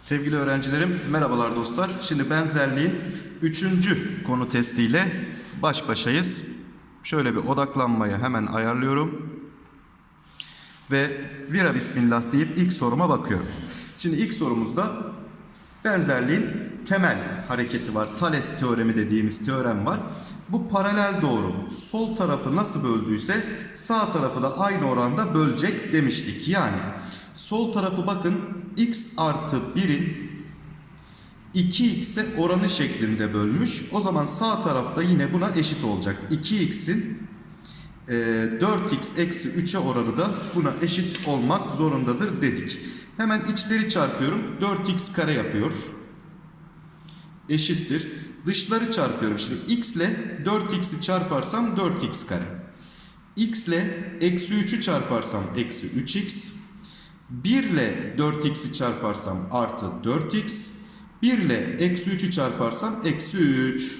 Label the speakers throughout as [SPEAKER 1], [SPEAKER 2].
[SPEAKER 1] Sevgili öğrencilerim, merhabalar dostlar. Şimdi benzerliğin üçüncü konu testiyle baş başayız. Şöyle bir odaklanmayı hemen ayarlıyorum. Ve vira bismillah deyip ilk soruma bakıyorum. Şimdi ilk sorumuzda benzerliğin temel hareketi var. Thales teoremi dediğimiz teorem var. Bu paralel doğru sol tarafı nasıl böldüyse sağ tarafı da aynı oranda bölecek demiştik. Yani sol tarafı bakın x artı 1'in 2x'e oranı şeklinde bölmüş. O zaman sağ tarafta yine buna eşit olacak. 2x'in e, 4x eksi 3'e oranı da buna eşit olmak zorundadır dedik. Hemen içleri çarpıyorum. 4x kare yapıyor. Eşittir. Dışları çarpıyorum. Şimdi x ile 4x'i çarparsam 4x kare. x ile eksi 3'ü çarparsam eksi 3x. 1 ile 4x'i çarparsam artı 4x. 1 ile eksi 3'ü çarparsam eksi 3.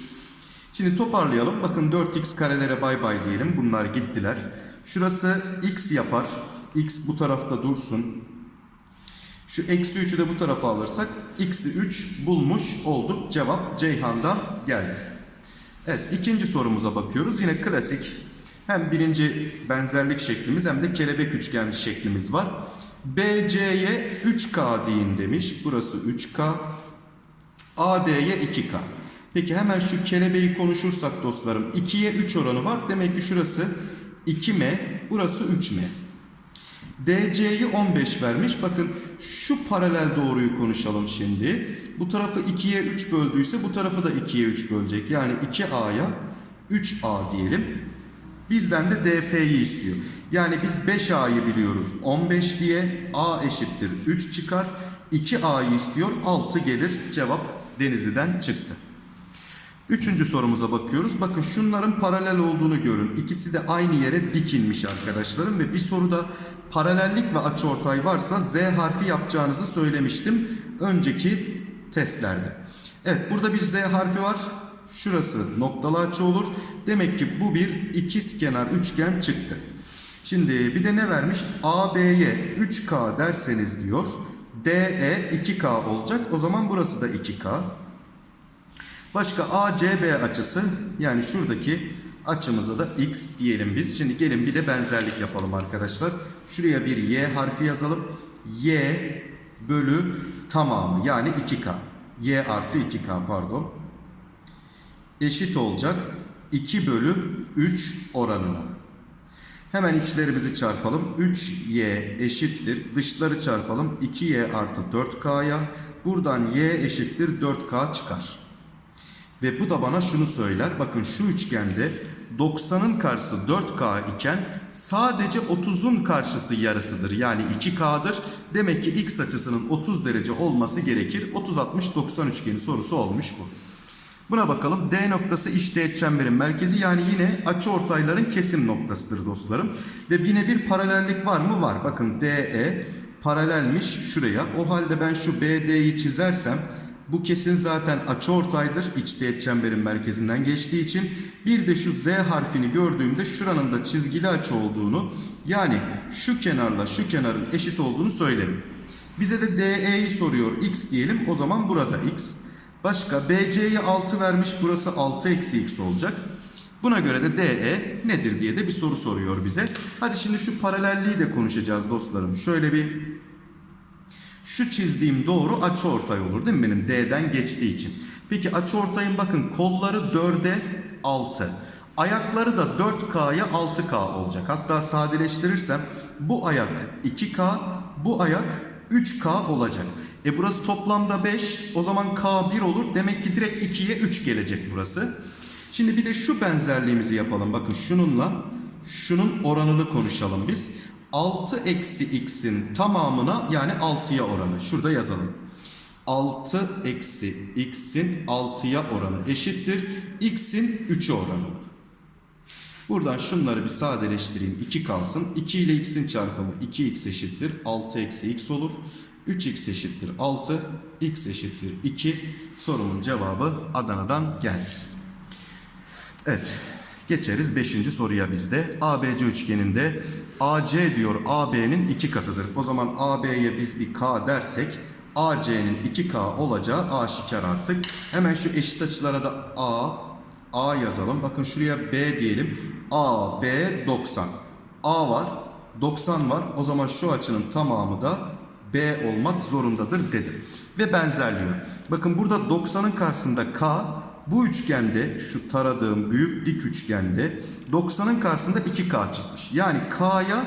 [SPEAKER 1] Şimdi toparlayalım. Bakın 4x karelere bay bay diyelim. Bunlar gittiler. Şurası x yapar. x bu tarafta dursun. Şu eksi 3'ü de bu tarafa alırsak x'i 3 bulmuş olduk. Cevap Ceyhan'dan geldi. Evet ikinci sorumuza bakıyoruz. Yine klasik hem birinci benzerlik şeklimiz hem de kelebek üçgen şeklimiz var. BC'ye 3K deyin demiş. Burası 3K. AD'ye 2K. Peki hemen şu kelebeği konuşursak dostlarım 2'ye 3 oranı var. Demek ki şurası 2M, burası 3M. DC'yi 15 vermiş. Bakın şu paralel doğruyu konuşalım şimdi. Bu tarafı 2'ye 3 böldüyse bu tarafı da 2'ye 3 bölecek. Yani 2A'ya 3A diyelim. Bizden de DF'yi istiyor. Yani biz 5A'yı biliyoruz 15 diye. A eşittir 3 çıkar. 2A'yı istiyor 6 gelir. Cevap Denizli'den çıktı. Üçüncü sorumuza bakıyoruz. Bakın şunların paralel olduğunu görün. İkisi de aynı yere dikilmiş arkadaşlarım. Ve bir soruda paralellik ve açıortay varsa Z harfi yapacağınızı söylemiştim. Önceki testlerde. Evet burada bir Z harfi var. Şurası noktalı açı olur. Demek ki bu bir ikizkenar üçgen çıktı. Şimdi bir de ne vermiş? AB'ye 3K derseniz diyor. DE 2K olacak. O zaman burası da 2K. Başka ACB açısı yani şuradaki açımıza da x diyelim biz. Şimdi gelin bir de benzerlik yapalım arkadaşlar. Şuraya bir y harfi yazalım. y bölü tamamı yani 2k. y artı 2k pardon. Eşit olacak 2 bölü 3 oranına. Hemen içlerimizi çarpalım. 3y eşittir. Dışları çarpalım. 2y artı 4k'ya. Buradan y eşittir 4k çıkar. Ve bu da bana şunu söyler. Bakın şu üçgende 90'ın karşısı 4K iken sadece 30'un karşısı yarısıdır. Yani 2K'dır. Demek ki x açısının 30 derece olması gerekir. 30-60-90 üçgeni sorusu olmuş bu. Buna bakalım. D noktası iç teğet çemberin merkezi. Yani yine açı ortayların kesim noktasıdır dostlarım. Ve yine bir paralellik var mı? Var. Bakın DE paralelmiş şuraya. O halde ben şu BD'yi çizersem bu kesin zaten açıortaydır. İç teğet çemberin merkezinden geçtiği için. Bir de şu Z harfini gördüğümde şuranın da çizgili açı olduğunu yani şu kenarla şu kenarın eşit olduğunu söylerim. Bize de DE'yi soruyor. X diyelim. O zaman burada X. Başka BC'yi 6 vermiş. Burası 6 eksi X olacak. Buna göre de DE nedir diye de bir soru soruyor bize. Hadi şimdi şu paralelliği de konuşacağız dostlarım. Şöyle bir şu çizdiğim doğru açıortay olur değil mi benim D'den geçtiği için. Peki açıortayın bakın kolları 4'e 6. Ayakları da 4K'ya 6K olacak. Hatta sadeleştirirsem bu ayak 2K, bu ayak 3K olacak. E burası toplamda 5. O zaman K 1 olur. Demek ki direkt 2'ye 3 gelecek burası. Şimdi bir de şu benzerliğimizi yapalım. Bakın şununla şunun oranını konuşalım biz. 6 eksi x'in tamamına yani 6'ya oranı. Şurada yazalım. 6 eksi x'in 6'ya oranı eşittir. x'in 3'e oranı. Buradan şunları bir sadeleştireyim. 2 kalsın. 2 ile x'in çarpımı 2x eşittir. 6 eksi x olur. 3x eşittir 6. x eşittir 2. Sorumun cevabı Adana'dan geldi. Evet. Geçeriz 5. soruya bizde. ABC üçgeninde AC diyor AB'nin 2 katıdır. O zaman AB'ye biz bir K dersek AC'nin 2K olacağı aşikar artık. Hemen şu eşit açılara da A, A yazalım. Bakın şuraya B diyelim. A, B 90. A var, 90 var. O zaman şu açının tamamı da B olmak zorundadır dedim. Ve benzerliyor. Bakın burada 90'ın karşısında K, bu üçgende şu taradığım büyük dik üçgende 90'ın karşısında 2K çıkmış. Yani K'ya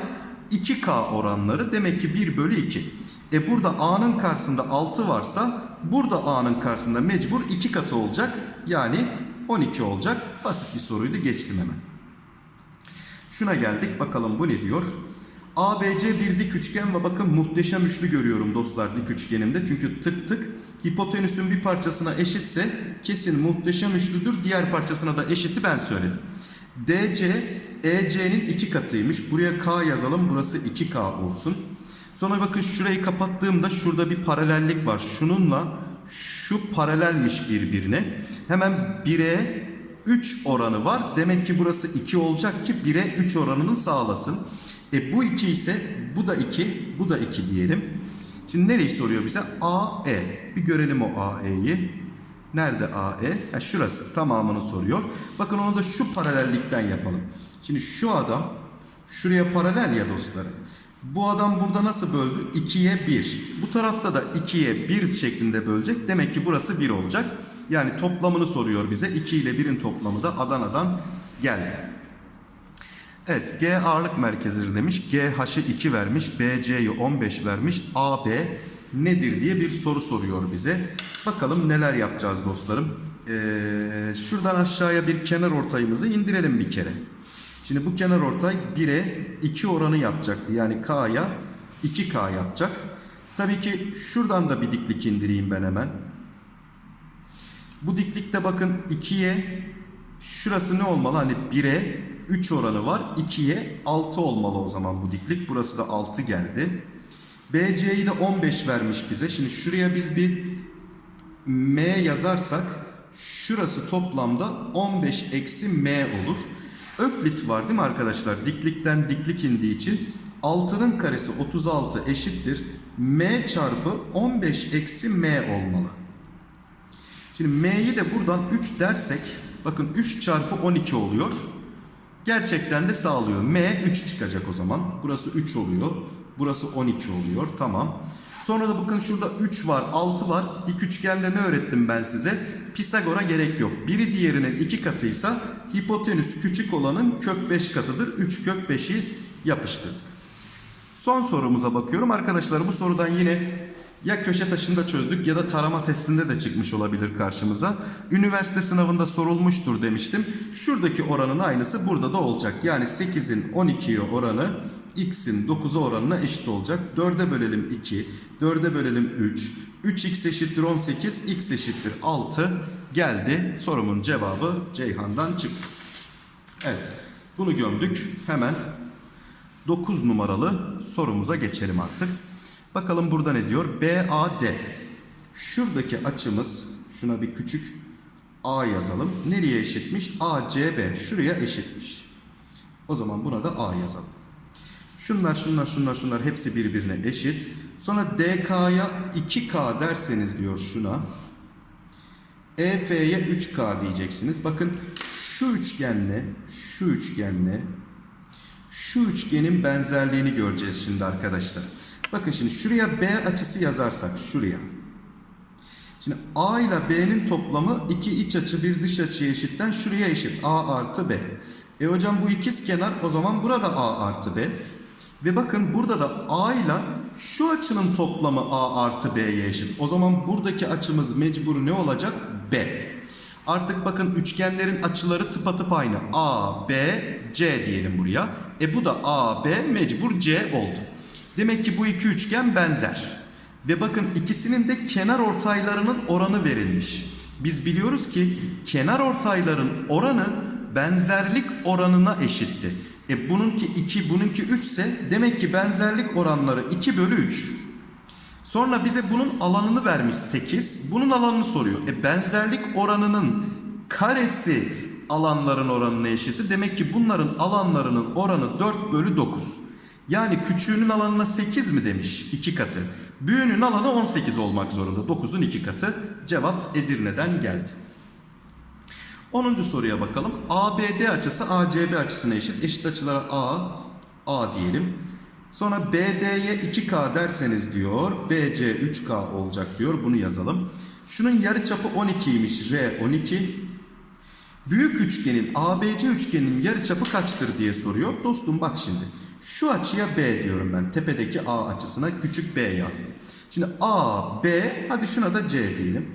[SPEAKER 1] 2K oranları demek ki 1 bölü 2. E burada A'nın karşısında 6 varsa burada A'nın karşısında mecbur 2 katı olacak. Yani 12 olacak. Basit bir soruydu geçtim hemen. Şuna geldik bakalım bu ne diyor? ABC bir dik üçgen ve bakın muhteşem üçlü görüyorum dostlar dik üçgenimde. Çünkü tık tık hipotenüsün bir parçasına eşitse kesin muhteşem üçlüdür. Diğer parçasına da eşiti ben söyledim. DC EC'nin iki katıymış. Buraya K yazalım. Burası 2K olsun. Sonra bakın şurayı kapattığımda şurada bir paralellik var. Şununla şu paralelmiş birbirine. Hemen 1'e 3 oranı var. Demek ki burası 2 olacak ki 1'e 3 oranını sağlasın. E bu 2 ise bu da 2, bu da 2 diyelim. Şimdi nereyi soruyor bize? AE. Bir görelim o AE'yi. Nerede AE? Ha, şurası. Tamamını soruyor. Bakın onu da şu paralellikten yapalım. Şimdi şu adam şuraya paralel ya dostlarım. Bu adam burada nasıl böldü? 2'ye 1. Bu tarafta da 2'ye 1 şeklinde bölecek. Demek ki burası 1 olacak. Yani toplamını soruyor bize. 2 ile 1'in toplamı da Adana'dan geldi. Evet G ağırlık merkezidir demiş. GH'ı 2 vermiş. BC'yi 15 vermiş. AB nedir diye bir soru soruyor bize. Bakalım neler yapacağız dostlarım. Ee, şuradan aşağıya bir kenar ortayımızı indirelim bir kere. Şimdi bu kenar ortay 1'e 2 oranı yapacaktı. Yani K'ya 2K yapacak. Tabii ki şuradan da bir diklik indireyim ben hemen. Bu diklikte bakın 2'ye şurası ne olmalı? Hani 1'e 3 oranı var. 2'ye 6 olmalı o zaman bu diklik. Burası da 6 geldi. BC'yi de 15 vermiş bize. Şimdi şuraya biz bir M yazarsak şurası toplamda 15 eksi M olur. Öklit var değil mi arkadaşlar? Diklikten diklik indiği için 6'nın karesi 36 eşittir. M çarpı 15 eksi M olmalı. Şimdi M'yi de buradan 3 dersek bakın 3 çarpı 12 oluyor. Gerçekten de sağlıyor. M 3 çıkacak o zaman. Burası 3 oluyor. Burası 12 oluyor. Tamam. Sonra da bakın şurada 3 var, 6 var. Dik üçgende ne öğrettim ben size? Pisagor'a gerek yok. Biri diğerinin 2 katıysa hipotenüs küçük olanın kök 5 katıdır. 3 kök 5'i yapıştırdık. Son sorumuza bakıyorum. Arkadaşlar bu sorudan yine ya köşe taşında çözdük ya da tarama testinde de çıkmış olabilir karşımıza. Üniversite sınavında sorulmuştur demiştim. Şuradaki oranın aynısı burada da olacak. Yani 8'in 12'ye oranı x'in 9'a oranına eşit olacak. 4'e bölelim 2, 4'e bölelim 3. 3x eşittir 18, x eşittir 6 geldi. Sorumun cevabı Ceyhan'dan çıktı. Evet bunu gömdük. Hemen 9 numaralı sorumuza geçelim artık. Bakalım burada ne diyor? BAD. Şuradaki açımız şuna bir küçük A yazalım. Nereye eşitmiş? ACB. Şuraya eşitmiş. O zaman buna da A yazalım. Şunlar şunlar şunlar şunlar hepsi birbirine eşit. Sonra DK'ya 2K derseniz diyor şuna. EF'ye 3K diyeceksiniz. Bakın şu üçgenle şu üçgenle şu üçgenin benzerliğini göreceğiz şimdi arkadaşlar. Bakın şimdi şuraya B açısı yazarsak şuraya. Şimdi A ile B'nin toplamı iki iç açı bir dış açıya eşitten şuraya eşit. A artı B. E hocam bu ikiz kenar o zaman burada A artı B. Ve bakın burada da A ile şu açının toplamı A artı B'ye eşit. O zaman buradaki açımız mecbur ne olacak? B. Artık bakın üçgenlerin açıları tıpatıp aynı. A, B, C diyelim buraya. E bu da A, B mecbur C oldu. Demek ki bu iki üçgen benzer. Ve bakın ikisinin de kenar ortaylarının oranı verilmiş. Biz biliyoruz ki kenar ortayların oranı benzerlik oranına eşitti. E bununki 2, bununki 3 ise demek ki benzerlik oranları 2 bölü 3. Sonra bize bunun alanını vermiş 8. Bunun alanını soruyor. E benzerlik oranının karesi alanların oranına eşitti. Demek ki bunların alanlarının oranı 4 bölü 9. Yani küçüğünün alanına 8 mi demiş 2 katı. Büyüğünün alanı 18 olmak zorunda. 9'un 2 katı. Cevap Edirne'den geldi. 10. soruya bakalım. ABD açısı ACB açısına eşit. Eşit açılara A, A diyelim. Sonra BD'ye 2K derseniz diyor. BC 3K olacak diyor. Bunu yazalım. Şunun yarıçapı 12'ymiş. R 12. Büyük üçgenin ABC üçgeninin yarıçapı kaçtır diye soruyor. Dostum bak şimdi. Şu açıya B diyorum ben. Tepedeki A açısına küçük B yazdım. Şimdi A, B, hadi şuna da C diyelim.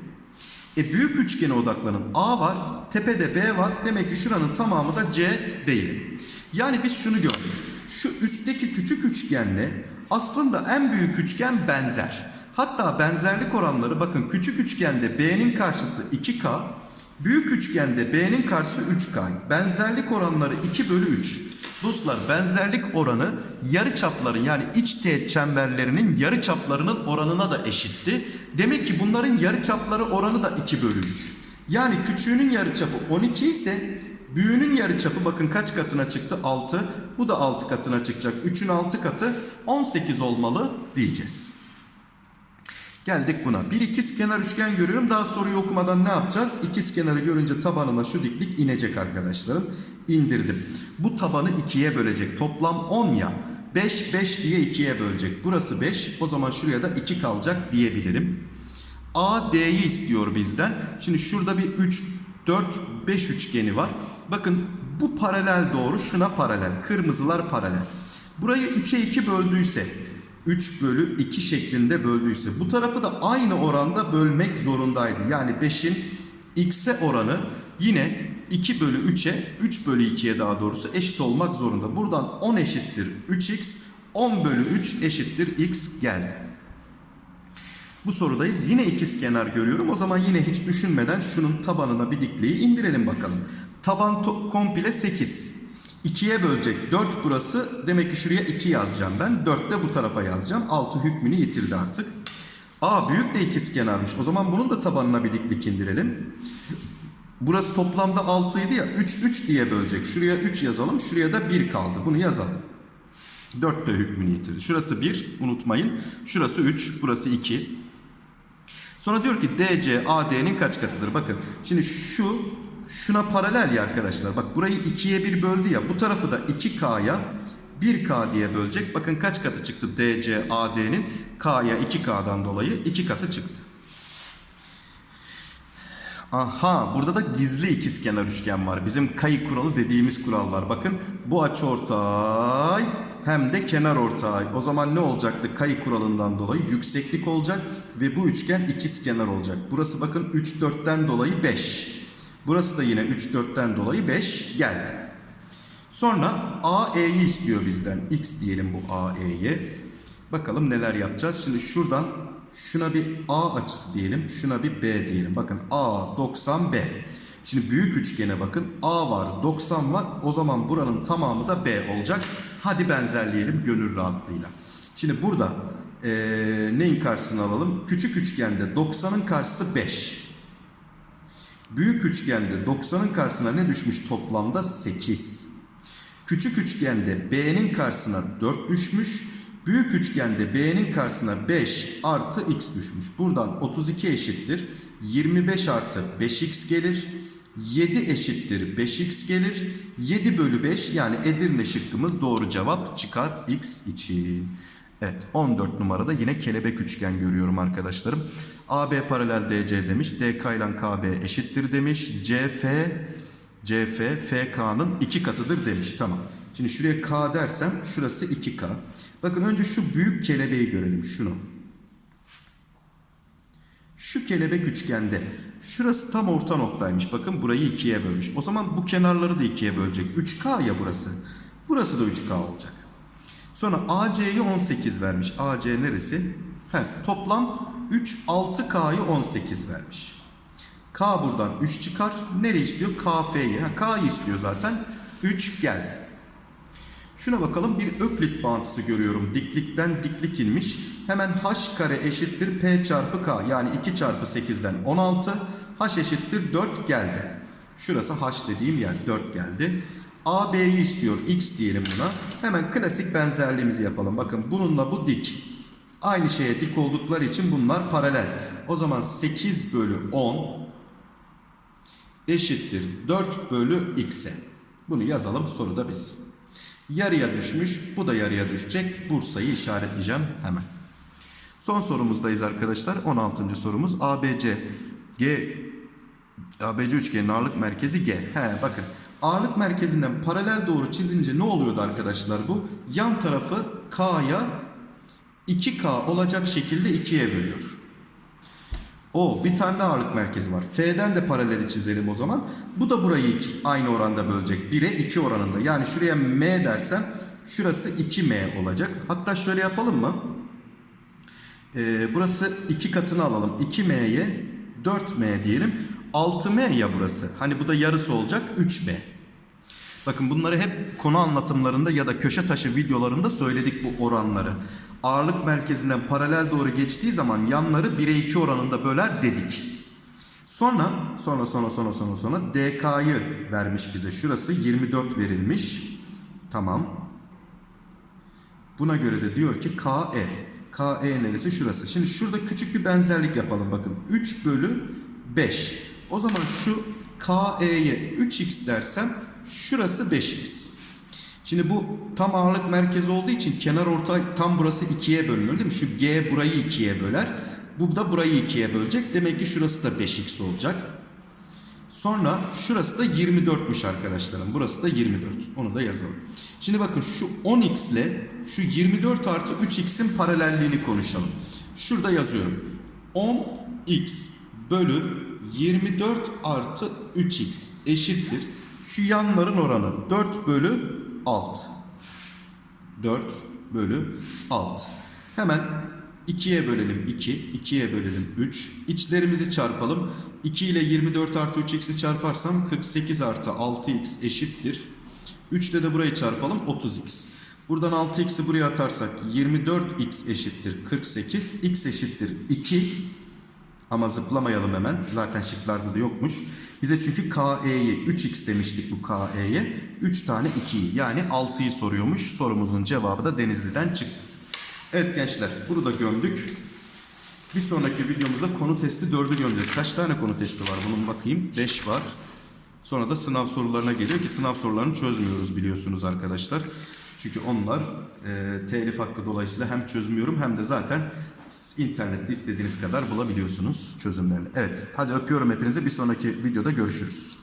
[SPEAKER 1] E büyük üçgene odaklanın. A var, tepede B var. Demek ki şuranın tamamı da C değil. Yani biz şunu gördük. Şu üstteki küçük üçgenle aslında en büyük üçgen benzer. Hatta benzerlik oranları bakın küçük üçgende B'nin karşısı 2K, büyük üçgende B'nin karşısı 3K. Benzerlik oranları 2 bölü 3. Dostlar benzerlik oranı yarı çapların yani iç teğet çemberlerinin yarı çaplarının oranına da eşitti. Demek ki bunların yarı çapları oranı da 2 bölü 3. Yani küçüğünün yarı çapı 12 ise büyüğünün yarı çapı bakın kaç katına çıktı? 6. Bu da 6 katına çıkacak. 3'ün 6 katı 18 olmalı diyeceğiz. Geldik buna. Bir ikizkenar üçgen görüyorum. Daha soruyu okumadan ne yapacağız? İkizkenarı görünce tabanına şu diklik inecek arkadaşlarım. İndirdim. Bu tabanı ikiye bölecek. Toplam 10 ya. 5 5 diye ikiye bölecek. Burası 5. O zaman şuraya da 2 kalacak diyebilirim. A D'yi istiyor bizden. Şimdi şurada bir 3 4 5 üçgeni var. Bakın bu paralel doğru şuna paralel. Kırmızılar paralel. Burayı 3'e 2 böldüyse 3 bölü 2 şeklinde böldüyse bu tarafı da aynı oranda bölmek zorundaydı. Yani 5'in x'e oranı yine 2 bölü 3'e 3 bölü 2'ye daha doğrusu eşit olmak zorunda. Buradan 10 eşittir 3x 10 bölü 3 eşittir x geldi. Bu sorudayız. Yine ikizkenar görüyorum. O zaman yine hiç düşünmeden şunun tabanına bir dikliği indirelim bakalım. Taban komple 8. 2'ye bölecek. 4 burası. Demek ki şuraya 2 yazacağım ben. 4 de bu tarafa yazacağım. 6 hükmünü yitirdi artık. A büyük de ikizkenarmış. O zaman bunun da tabanına bir diklik indirelim. Burası toplamda 6 idi ya. 3 3 diye bölecek. Şuraya 3 yazalım. Şuraya da 1 kaldı. Bunu yazalım. 4 de hükmünü yitirdi. Şurası 1 unutmayın. Şurası 3. Burası 2. Sonra diyor ki DC AD'nin kaç katıdır? Bakın şimdi şu şuna paralel ya arkadaşlar. Bak burayı 2'ye 1 böldü ya. Bu tarafı da 2K'ya 1K diye bölecek. Bakın kaç katı çıktı DC AD'nin? K'ya 2K'dan dolayı 2 katı çıktı. Aha burada da gizli ikizkenar üçgen var. Bizim kayı kuralı dediğimiz kural var. Bakın bu açıortay hem de kenar ortay. O zaman ne olacaktı? Kayı kuralından dolayı yükseklik olacak ve bu üçgen ikizkenar olacak. Burası bakın 3 4'ten dolayı 5. Burası da yine 3 4'ten dolayı 5 geldi. Sonra AE'yi istiyor bizden. X diyelim bu AE'ye. Bakalım neler yapacağız. Şimdi şuradan şuna bir A açısı diyelim. Şuna bir B diyelim. Bakın A 90 B. Şimdi büyük üçgene bakın. A var 90 var. O zaman buranın tamamı da B olacak. Hadi benzerleyelim gönül rahatlığıyla. Şimdi burada eee, neyin karşısını alalım? Küçük üçgende 90'ın karşısı 5. Büyük üçgende 90'ın karşısına ne düşmüş toplamda? 8. Küçük üçgende B'nin karşısına 4 düşmüş. Büyük üçgende B'nin karşısına 5 artı x düşmüş. Buradan 32 eşittir. 25 artı 5x gelir. 7 eşittir 5x gelir. 7 bölü 5 yani Edirne şıkkımız doğru cevap çıkar x için. Evet 14 numarada yine kelebek üçgen görüyorum arkadaşlarım. AB paralel DC demiş. DK ile KB eşittir demiş. CF CF FK'nın iki katıdır demiş. Tamam. Şimdi şuraya K dersem şurası 2K. Bakın önce şu büyük kelebeği görelim. Şunu. Şu kelebek üçgende şurası tam orta noktaymış. Bakın burayı ikiye bölmüş. O zaman bu kenarları da ikiye bölecek. 3K ya burası. Burası da 3K olacak. Sonra AC'yi 18 vermiş. AC neresi? Heh, toplam 3 6K'yı 18 vermiş. K buradan 3 çıkar. Nereye istiyor? KF'yi. K'yı istiyor zaten. 3 geldi. Şuna bakalım bir öklit bağıntısı görüyorum. Diklikten diklik inmiş. Hemen h kare eşittir p çarpı k. Yani 2 çarpı 8'den 16. h eşittir 4 geldi. Şurası h dediğim yer 4 geldi. AB'yi istiyor. X diyelim buna. Hemen klasik benzerliğimizi yapalım. Bakın bununla bu dik. Aynı şeye dik oldukları için bunlar paralel. O zaman 8 bölü 10 eşittir 4 bölü x'e. Bunu yazalım soruda biz. Yarıya düşmüş. Bu da yarıya düşecek. Bursa'yı işaretleyeceğim hemen. Son sorumuzdayız arkadaşlar. 16. sorumuz. ABC G ABC üçgenin ağırlık merkezi G. He bakın. Ağırlık merkezinden paralel doğru çizince ne oluyordu arkadaşlar bu? Yan tarafı K'ya 2K olacak şekilde ikiye bölüyor. O bir tane de ağırlık merkezi var. F'den de paraleli çizelim o zaman. Bu da burayı iki, aynı oranda bölecek. 1'e 2 oranında. Yani şuraya M dersem şurası 2M olacak. Hatta şöyle yapalım mı? Ee, burası 2 katını alalım. 2M'ye 4M diyelim. 6M ya burası. Hani bu da yarısı olacak 3M. Bakın bunları hep konu anlatımlarında ya da köşe taşı videolarında söyledik bu oranları. Ağırlık merkezinden paralel doğru geçtiği zaman yanları 1'e 2 oranında böler dedik. Sonra sonra sonra sonra sonra sonra DK'yı vermiş bize. Şurası 24 verilmiş. Tamam. Buna göre de diyor ki KE. KE neresi? Şurası. Şimdi şurada küçük bir benzerlik yapalım bakın. 3 bölü 5. O zaman şu KE'ye 3x dersem şurası 5x. Şimdi bu tam ağırlık merkezi olduğu için kenar ortay tam burası 2'ye bölünür değil mi? Şu G burayı 2'ye böler. Bu da burayı 2'ye bölecek. Demek ki şurası da 5x olacak. Sonra şurası da 24'müş arkadaşlarım. Burası da 24. Onu da yazalım. Şimdi bakın şu 10x ile şu 24 artı 3x'in paralelliğini konuşalım. Şurada yazıyorum. 10x bölü 24 artı 3x eşittir. Şu yanların oranı 4 bölü 6. 4 bölü 6. Hemen 2'ye bölelim 2, 2'ye bölelim 3. İçlerimizi çarpalım. 2 ile 24 artı 3x'i çarparsam 48 artı 6x eşittir. 3 ile de burayı çarpalım 30x. Buradan 6x'i buraya atarsak 24x eşittir 48. x eşittir 2. Ama zıplamayalım hemen. Zaten şıklarda da yokmuş. Bize çünkü KE'yi 3x demiştik bu KE'ye. 3 tane 2'yi yani 6'yı soruyormuş. Sorumuzun cevabı da Denizli'den çıktı. Evet gençler bunu da gömdük. Bir sonraki videomuzda konu testi 4'ü gömeceğiz. Kaç tane konu testi var bunun bakayım. 5 var. Sonra da sınav sorularına geliyor ki sınav sorularını çözmüyoruz biliyorsunuz arkadaşlar. Çünkü onlar e, telif hakkı dolayısıyla hem çözmüyorum hem de zaten internette istediğiniz kadar bulabiliyorsunuz çözümlerini. Evet hadi öpüyorum hepinizi bir sonraki videoda görüşürüz.